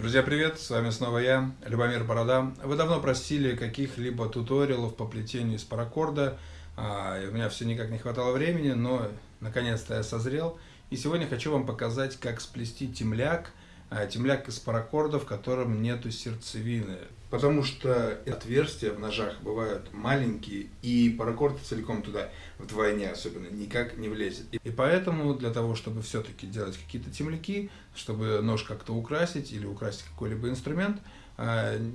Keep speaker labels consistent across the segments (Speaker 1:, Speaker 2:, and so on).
Speaker 1: Друзья, привет! С вами снова я, Любомир Борода. Вы давно просили каких-либо туториалов по плетению из паракорда. А, у меня все никак не хватало времени, но наконец-то я созрел. И сегодня хочу вам показать, как сплести темляк, а, темляк из паракорда, в котором нету сердцевины. Потому что отверстия в ножах бывают маленькие, и паракорд целиком туда вдвойне особенно никак не влезет. И поэтому для того, чтобы все-таки делать какие-то темляки, чтобы нож как-то украсить или украсить какой-либо инструмент,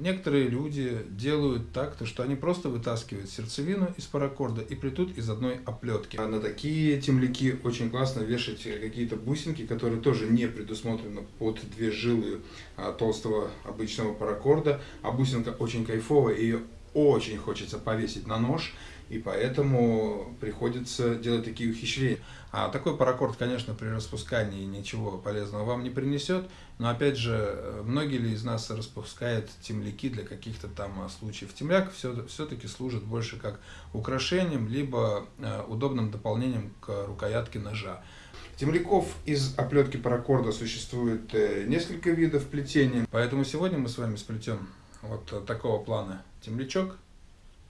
Speaker 1: некоторые люди делают так, то, что они просто вытаскивают сердцевину из паракорда и плетут из одной оплетки. А на такие темляки очень классно вешать какие-то бусинки, которые тоже не предусмотрены под две жилы а, толстого обычного паракорда. А бусинка очень кайфовая, ее очень хочется повесить на нож и поэтому приходится делать такие ухищрения. А такой паракорд, конечно, при распускании ничего полезного вам не принесет, но опять же, многие ли из нас распускают темляки для каких-то там случаев? Темляк все-таки служит больше как украшением, либо э, удобным дополнением к рукоятке ножа. Темляков из оплетки паракорда существует э, несколько видов плетения, поэтому сегодня мы с вами сплетем вот такого плана темлячок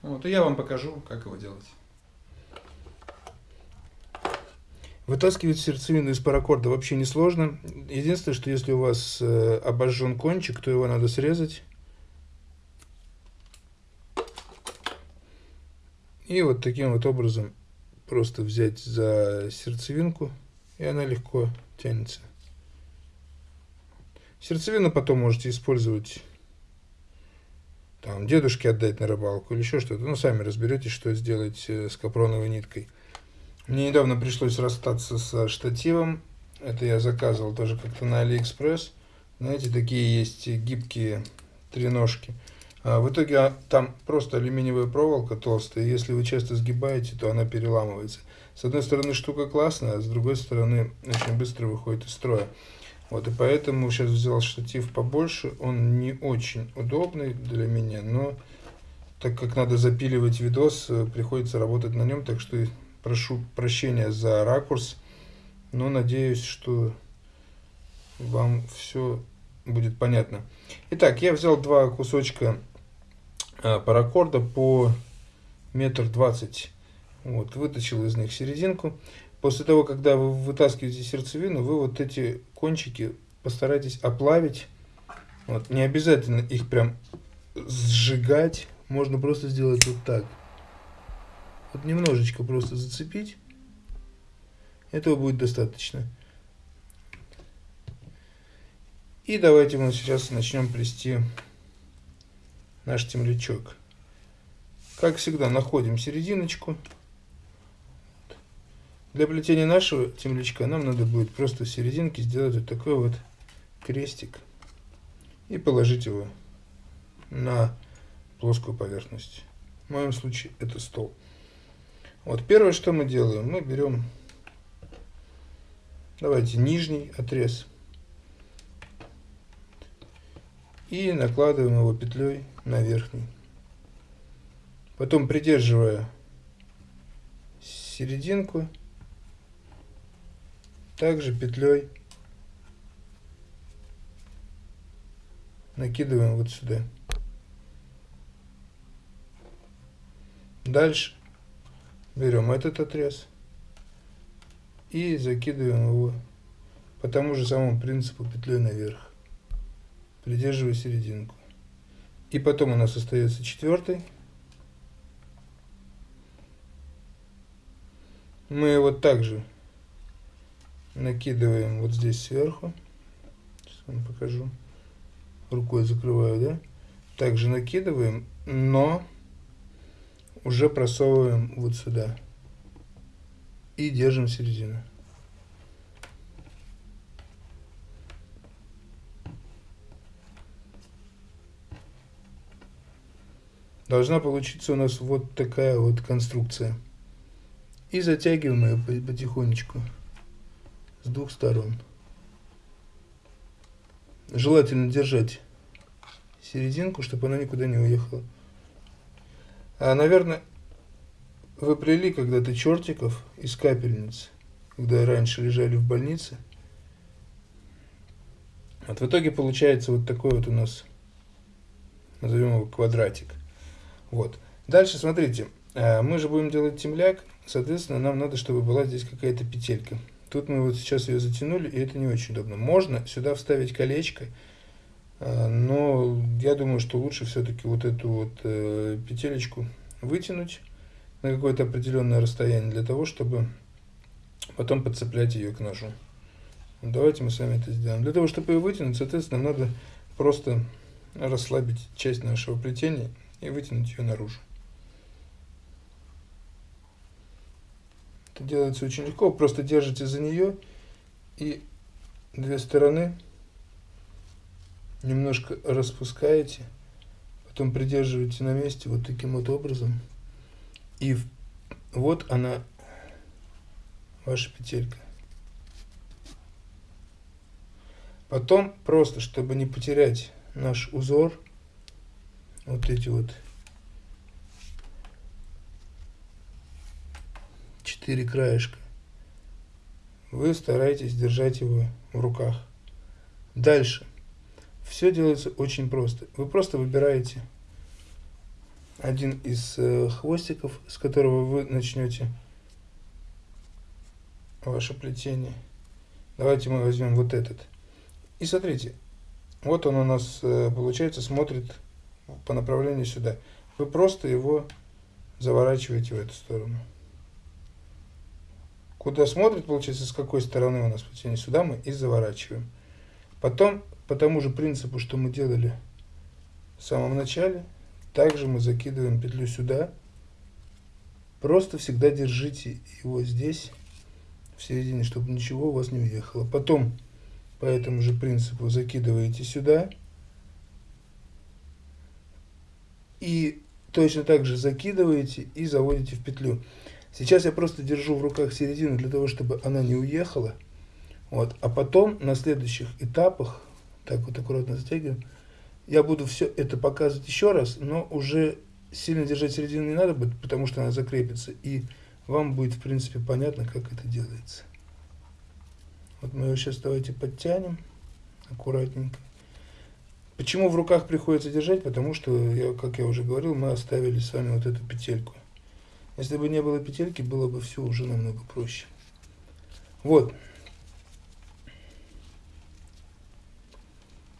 Speaker 1: вот, и я вам покажу, как его делать.
Speaker 2: Вытаскивать сердцевину из паракорда вообще не сложно. Единственное, что если у вас э, обожжен кончик, то его надо срезать. И вот таким вот образом просто взять за сердцевинку, и она легко тянется. Сердцевину потом можете использовать там, дедушке отдать на рыбалку или еще что-то. Ну, сами разберетесь, что сделать э, с капроновой ниткой. Мне недавно пришлось расстаться со штативом. Это я заказывал тоже как-то на Алиэкспресс. Знаете, такие есть гибкие треножки. А в итоге а, там просто алюминиевая проволока толстая. Если вы часто сгибаете, то она переламывается. С одной стороны штука классная, а с другой стороны очень быстро выходит из строя. Вот, и поэтому сейчас взял штатив побольше. Он не очень удобный для меня, но так как надо запиливать видос, э, приходится работать на нем. Так что прошу прощения за ракурс, но надеюсь, что вам все будет понятно. Итак, я взял два кусочка э, паракорда по метр двадцать. Вот, вытащил из них серединку. После того, когда вы вытаскиваете сердцевину, вы вот эти кончики постарайтесь оплавить. Вот, не обязательно их прям сжигать. Можно просто сделать вот так. Вот немножечко просто зацепить. Этого будет достаточно. И давайте мы сейчас начнем плести наш темлячок. Как всегда, находим серединочку. Для плетения нашего темлячка нам надо будет просто в серединке сделать вот такой вот крестик и положить его на плоскую поверхность. В моем случае это стол. Вот первое, что мы делаем, мы берем, давайте, нижний отрез и накладываем его петлей на верхний. Потом придерживая серединку, также петлей накидываем вот сюда. Дальше берем этот отрез и закидываем его по тому же самому принципу петлей наверх, придерживая серединку. И потом у нас остается четвертый. Мы его также накидываем вот здесь сверху. Сейчас вам покажу. Рукой закрываю, да? Также накидываем, но уже просовываем вот сюда. И держим середину. Должна получиться у нас вот такая вот конструкция. И затягиваем ее потихонечку с двух сторон. Желательно держать серединку, чтобы она никуда не уехала. А, наверное, вы плели когда-то чертиков из капельниц, когда раньше лежали в больнице. Вот в итоге получается вот такой вот у нас, назовем его квадратик. Вот. Дальше, смотрите, э, мы же будем делать темляк, соответственно, нам надо, чтобы была здесь какая-то петелька. Тут мы вот сейчас ее затянули, и это не очень удобно. Можно сюда вставить колечко, э, но я думаю, что лучше все-таки вот эту вот э, петелечку вытянуть на какое-то определенное расстояние для того, чтобы потом подцеплять ее к ножу. Давайте мы с вами это сделаем. Для того, чтобы ее вытянуть, соответственно, нам надо просто расслабить часть нашего плетения и вытянуть ее наружу. Это делается очень легко. Просто держите за нее и две стороны немножко распускаете, потом придерживаете на месте вот таким вот образом. И вот она, ваша петелька. Потом просто, чтобы не потерять наш узор, вот эти вот четыре краешка, вы стараетесь держать его в руках. Дальше. Все делается очень просто. Вы просто выбираете один из э, хвостиков, с которого вы начнете ваше плетение. Давайте мы возьмем вот этот. И смотрите, вот он у нас, э, получается, смотрит по направлению сюда. Вы просто его заворачиваете в эту сторону. Куда смотрит, получается, с какой стороны у нас плетение, сюда мы и заворачиваем. Потом, по тому же принципу, что мы делали в самом начале, также мы закидываем петлю сюда. Просто всегда держите его здесь, в середине, чтобы ничего у вас не уехало. Потом по этому же принципу закидываете сюда. И точно так же закидываете и заводите в петлю. Сейчас я просто держу в руках середину для того, чтобы она не уехала. Вот. А потом на следующих этапах, так вот аккуратно затягиваем, я буду все это показывать еще раз, но уже сильно держать середину не надо будет, потому что она закрепится. И вам будет, в принципе, понятно, как это делается. Вот мы его сейчас давайте подтянем аккуратненько. Почему в руках приходится держать? Потому что, я, как я уже говорил, мы оставили с вами вот эту петельку. Если бы не было петельки, было бы все уже намного проще. Вот.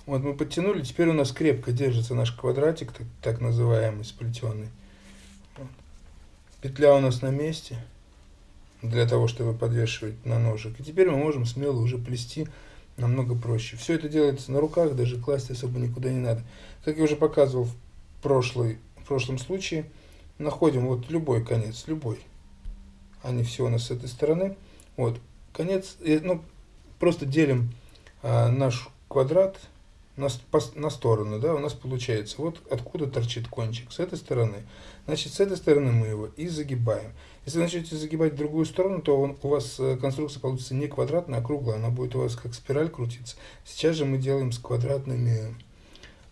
Speaker 2: Вот мы подтянули, теперь у нас крепко держится наш квадратик, так, так называемый, сплетенный. Петля у нас на месте для того, чтобы подвешивать на ножик. И теперь мы можем смело уже плести намного проще. Все это делается на руках, даже класть особо никуда не надо. Как я уже показывал в, прошлый, в прошлом случае, находим вот любой конец, любой. Они все у нас с этой стороны. Вот, конец, ну, просто делим а, наш квадрат на, по, на сторону, да, у нас получается, вот откуда торчит кончик, с этой стороны. Значит, с этой стороны мы его и загибаем. Если начнете загибать в другую сторону, то он, у вас э, конструкция получится не квадратная, а круглая. Она будет у вас как спираль крутиться. Сейчас же мы делаем с квадратными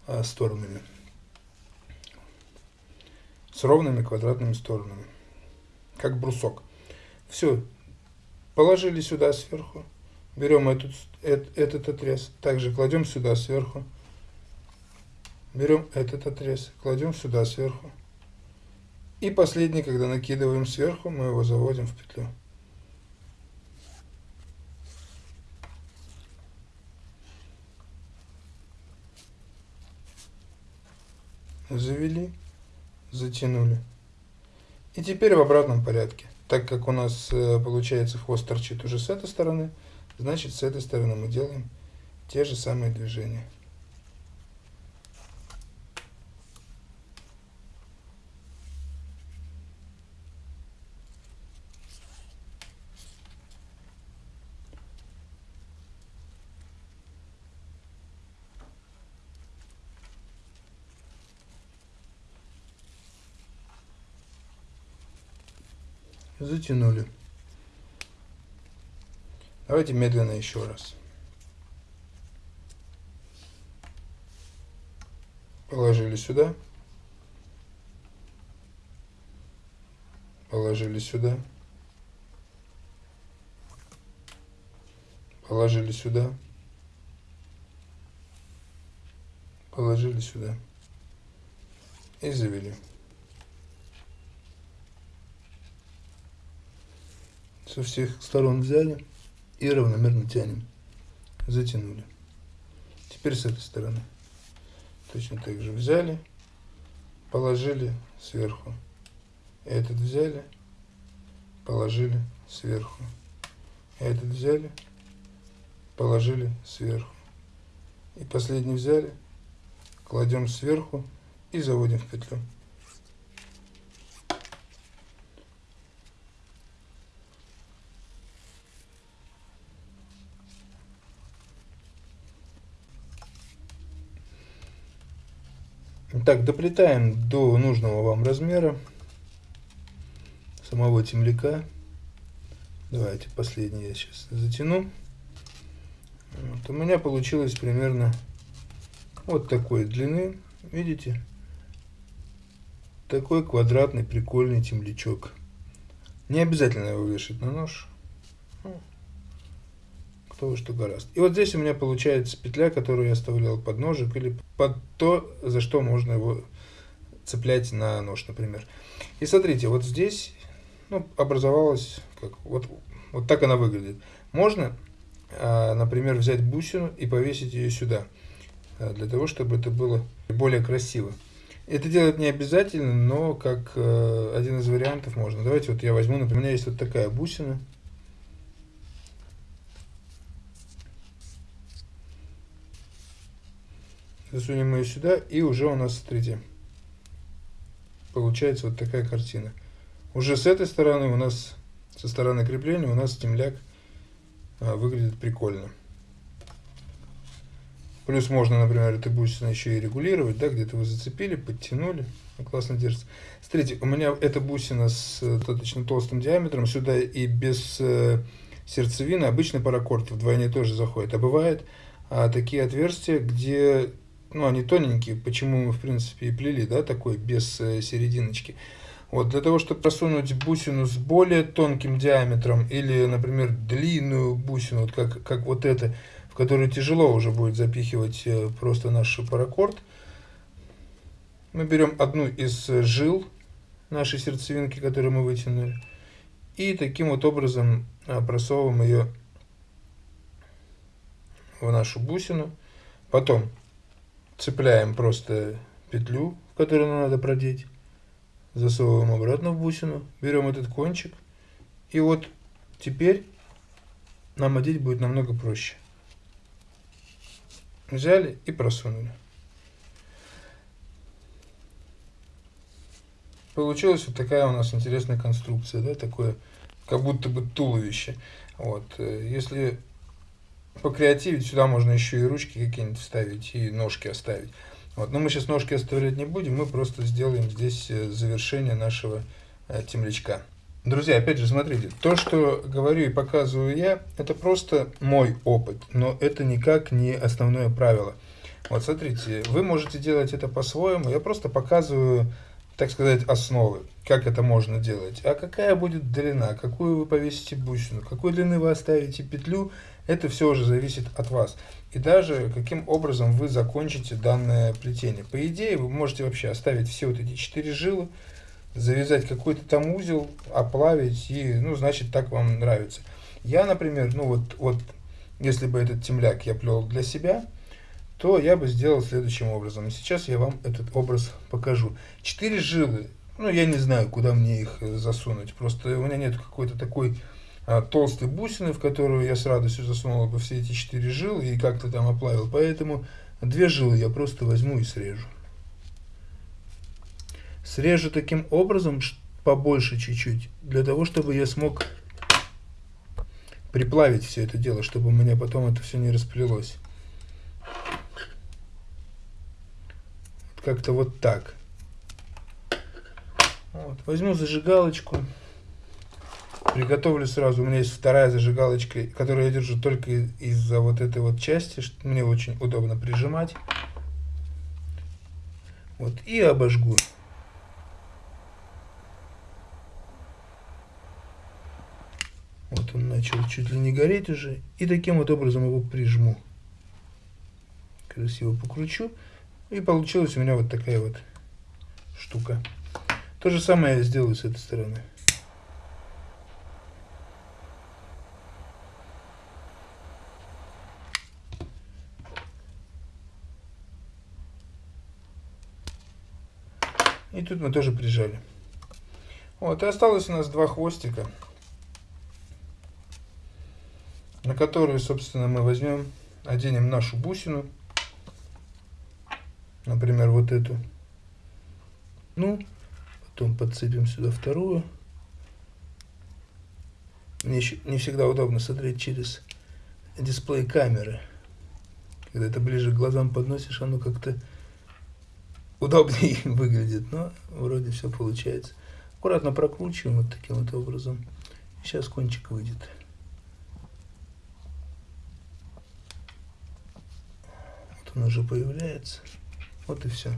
Speaker 2: а, сторонами. С ровными квадратными сторонами. Как брусок. Все. Положили сюда сверху. Берем этот, этот, этот отрез. Также кладем сюда сверху. Берем этот отрез. Кладем сюда сверху. И последний, когда накидываем сверху, мы его заводим в петлю. Завели, затянули. И теперь в обратном порядке. Так как у нас э, получается хвост торчит уже с этой стороны, значит с этой стороны мы делаем те же самые движения. Затянули. Давайте медленно еще раз. Положили сюда. Положили сюда. Положили сюда. положили сюда и завели. Со всех сторон взяли и равномерно тянем. Затянули. Теперь с этой стороны. Точно так же взяли, положили сверху. Этот взяли, положили сверху. Этот взяли, положили сверху. И последний взяли, кладем сверху и заводим в петлю. Так, доплетаем до нужного вам размера самого темляка. Давайте последний я сейчас затяну. Вот, у меня получилось примерно вот такой длины. Видите? Такой квадратный прикольный темлячок. Не обязательно его вешать на нож. Кто что гораст. И вот здесь у меня получается петля, которую я оставлял под ножик или под то, за что можно его цеплять на нож, например. И смотрите, вот здесь ну, образовалась, как, вот, вот так она выглядит. Можно, а, например, взять бусину и повесить ее сюда, а, для того, чтобы это было более красиво. Это делать не обязательно, но как э, один из вариантов можно. Давайте вот я возьму, например, у меня есть вот такая бусина. Засунем ее сюда, и уже у нас, смотрите, получается вот такая картина. Уже с этой стороны у нас, со стороны крепления, у нас темляк а, выглядит прикольно. Плюс можно, например, эту бусину еще и регулировать, да, где-то вы зацепили, подтянули, классно держится. Смотрите, у меня эта бусина с достаточно толстым диаметром, сюда и без э, сердцевины обычный паракорд вдвойне тоже заходит. А бывает а, такие отверстия, где ну, они тоненькие, почему мы, в принципе, и плели, да, такой, без э, серединочки. Вот, для того, чтобы просунуть бусину с более тонким диаметром или, например, длинную бусину, вот как, как вот эта, в которую тяжело уже будет запихивать э, просто наш паракорд, мы берем одну из жил нашей сердцевинки, которую мы вытянули, и таким вот образом э, просовываем ее в нашу бусину. Потом цепляем просто петлю, которую нам надо продеть, засовываем обратно в бусину, берем этот кончик, и вот теперь нам одеть будет намного проще. Взяли и просунули. Получилась вот такая у нас интересная конструкция, да, такое, как будто бы туловище. Вот, э, если покреативить, сюда можно еще и ручки какие-нибудь вставить, и ножки оставить. Вот. Но мы сейчас ножки оставлять не будем, мы просто сделаем здесь э, завершение нашего э, темлячка. Друзья, опять же, смотрите, то, что говорю и показываю я, это просто мой опыт, но это никак не основное правило. Вот смотрите, вы можете делать это по-своему, я просто показываю, так сказать, основы, как это можно делать. А какая будет длина, какую вы повесите бусину, какой длины вы оставите петлю, это все уже зависит от вас. И даже каким образом вы закончите данное плетение. По идее, вы можете вообще оставить все вот эти четыре жилы, завязать какой-то там узел, оплавить, и, ну, значит, так вам нравится. Я, например, ну, вот, вот, если бы этот темляк я плел для себя, то я бы сделал следующим образом. Сейчас я вам этот образ покажу. Четыре жилы, ну, я не знаю, куда мне их засунуть, просто у меня нет какой-то такой толстой бусины, в которую я с радостью засунул бы все эти четыре жилы и как-то там оплавил. Поэтому две жилы я просто возьму и срежу. Срежу таким образом побольше чуть-чуть, для того, чтобы я смог приплавить все это дело, чтобы у меня потом это все не расплелось. Как-то вот так. Вот. Возьму зажигалочку. Приготовлю сразу. У меня есть вторая зажигалочка, которую я держу только из-за вот этой вот части. Что мне очень удобно прижимать. Вот. И обожгу. Вот он начал чуть ли не гореть уже. И таким вот образом его прижму. Красиво покручу. И получилась у меня вот такая вот штука. То же самое я сделаю с этой стороны. И тут мы тоже прижали. Вот, и осталось у нас два хвостика, на которые, собственно, мы возьмем, оденем нашу бусину, например, вот эту. Ну, потом подцепим сюда вторую. Мне не всегда удобно смотреть через дисплей камеры. Когда это ближе к глазам подносишь, оно как-то удобнее выглядит, но вроде все получается. Аккуратно прокручиваем вот таким вот образом. Сейчас кончик выйдет. Вот он уже появляется. Вот и все.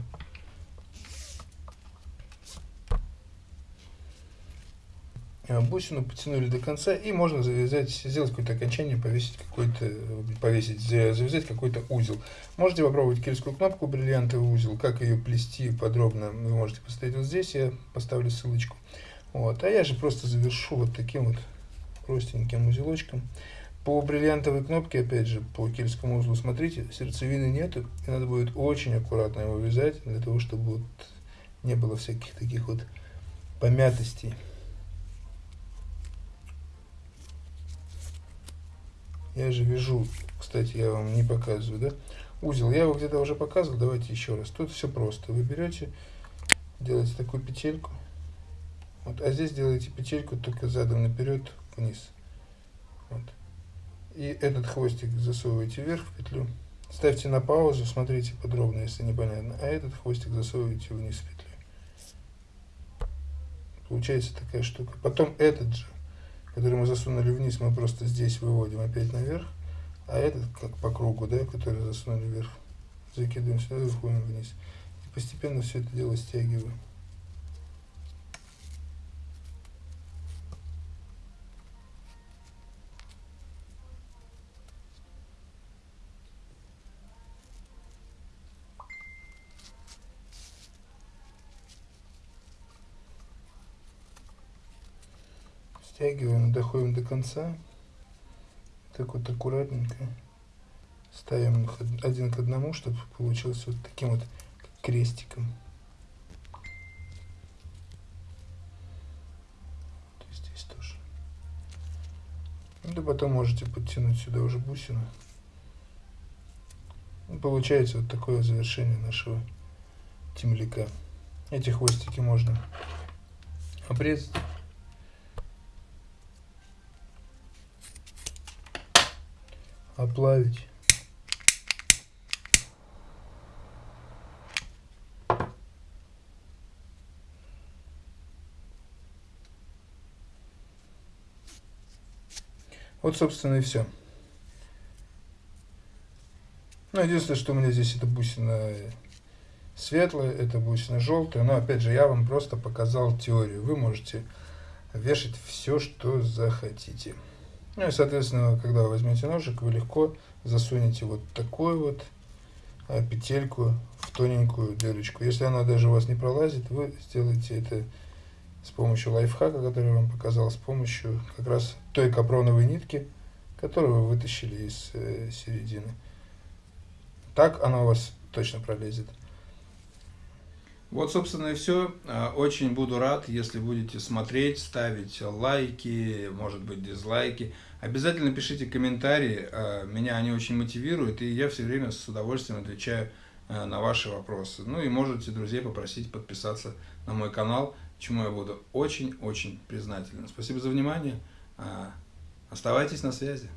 Speaker 2: Бусину потянули до конца и можно завязать, сделать какое-то окончание, повесить какой-то, повесить, завязать какой-то узел. Можете попробовать кельскую кнопку бриллиантовый узел, как ее плести подробно, вы можете посмотреть вот здесь, я поставлю ссылочку. Вот, а я же просто завершу вот таким вот простеньким узелочком. По бриллиантовой кнопке, опять же, по кельскому узлу, смотрите, сердцевины нету, и надо будет очень аккуратно его вязать, для того, чтобы вот не было всяких таких вот помятостей. Я же вяжу, кстати, я вам не показываю, да? Узел, я его где-то уже показывал, давайте еще раз. Тут все просто. Вы берете, делаете такую петельку. Вот, а здесь делаете петельку только задом наперед вниз. Вот. И этот хвостик засовываете вверх в петлю. Ставьте на паузу, смотрите подробно, если непонятно. А этот хвостик засовываете вниз в петлю. Получается такая штука. Потом этот же который мы засунули вниз, мы просто здесь выводим опять наверх, а этот как по кругу, да, который засунули вверх, закидываем сюда выходим вниз. И постепенно все это дело стягиваем. Стягиваем, доходим до конца. Так вот аккуратненько ставим их один к одному, чтобы получилось вот таким вот крестиком. Здесь тоже. Да потом можете подтянуть сюда уже бусину. Получается вот такое завершение нашего темляка. Эти хвостики можно обрезать. Оплавить. Вот, собственно, и все. Ну, единственное, что у меня здесь это бусина светлая, это бусина желтая. Но, опять же, я вам просто показал теорию. Вы можете вешать все, что захотите. Ну и, соответственно, когда возьмете ножик, вы легко засунете вот такую вот а, петельку в тоненькую дырочку. Если она даже у вас не пролазит, вы сделаете это с помощью лайфхака, который я вам показал, с помощью как раз той капроновой нитки, которую вы вытащили из э, середины. Так она у вас точно пролезет.
Speaker 1: Вот, собственно, и все. А, очень буду рад, если будете смотреть, ставить лайки, может быть, дизлайки. Обязательно пишите комментарии, а, меня они очень мотивируют, и я все время с удовольствием отвечаю а, на ваши вопросы. Ну и можете друзей попросить подписаться на мой канал, чему я буду очень-очень признателен. Спасибо за внимание. Оставайтесь на связи.